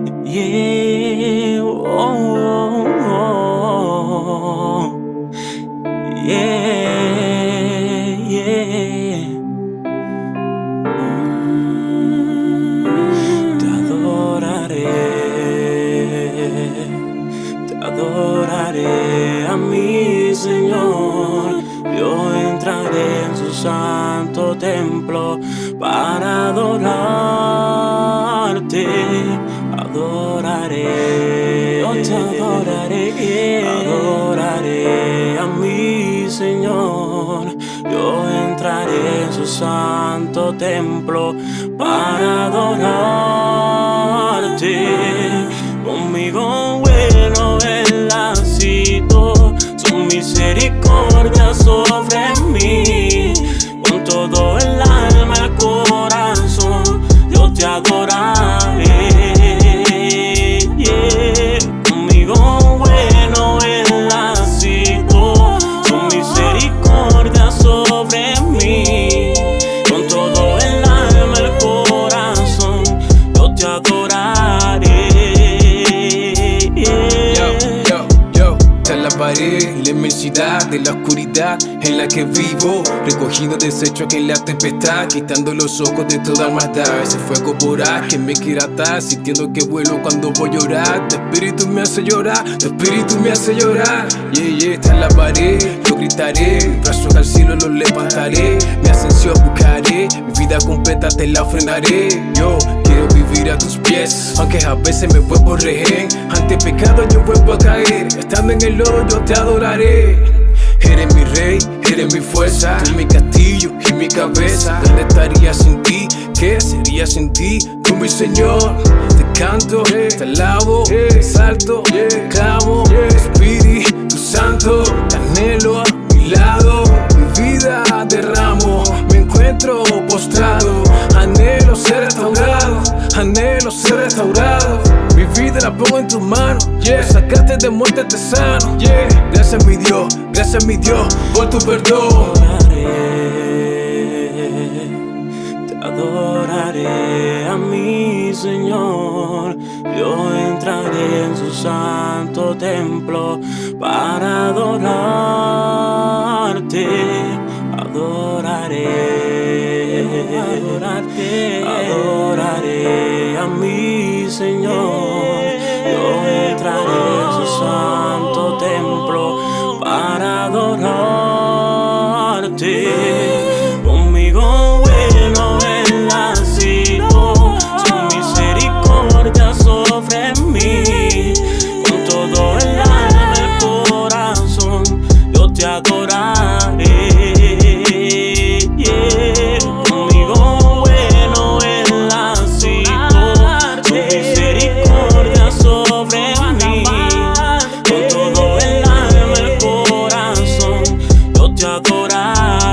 Yeah, oh, oh, oh. Te adoraré, te adoraré a mi Señor. Yo entraré en su santo templo para adorarte. Adoraré, oh, te adoraré, adoraré a mi Señor. Yo entraré en su santo templo para adorarte. La de la oscuridad en la que vivo, recogiendo desechos que en la tempestad, quitando los ojos de toda maldad. Ese fuego voraz que me quiere atar, sintiendo que vuelo cuando voy a llorar. Tu espíritu me hace llorar, tu espíritu me hace llorar. Yeah, yeah, te alabaré, yo gritaré, mis brazos al cielo los levantaré, mi ascensión buscaré, mi vida completa te la ofrendaré. Yo quiero vivir a tus pies, aunque a veces me vuelvo rehén. Ante pecado yo vuelvo a caer, en el lodo yo te adoraré. Eres mi rey, eres mi fuerza, tú mi castillo y mi cabeza. ¿Dónde estaría sin ti? ¿Qué sería sin ti? Tú mi Señor, te canto, te alabo, te salto, te clamo, Espíritu Santo, te anhelo a mi lado. Mi vida derramo, me encuentro postrado, anhelo ser restaurado, anhelo ser restaurado. Mi vida la pongo en tus manos. Sacaste de muerte te sano, yeah. Gracias mi Dios, gracias mi Dios por tu perdón. adoraré, te adoraré a mi Señor. Yo entraré en su santo templo para adorarte. Adoraré, adorarte, adoraré a mi Señor. adorarte. Conmigo bueno él ha su misericordia sobre mí. Con todo el alma, el corazón, yo te adoraré. adorar.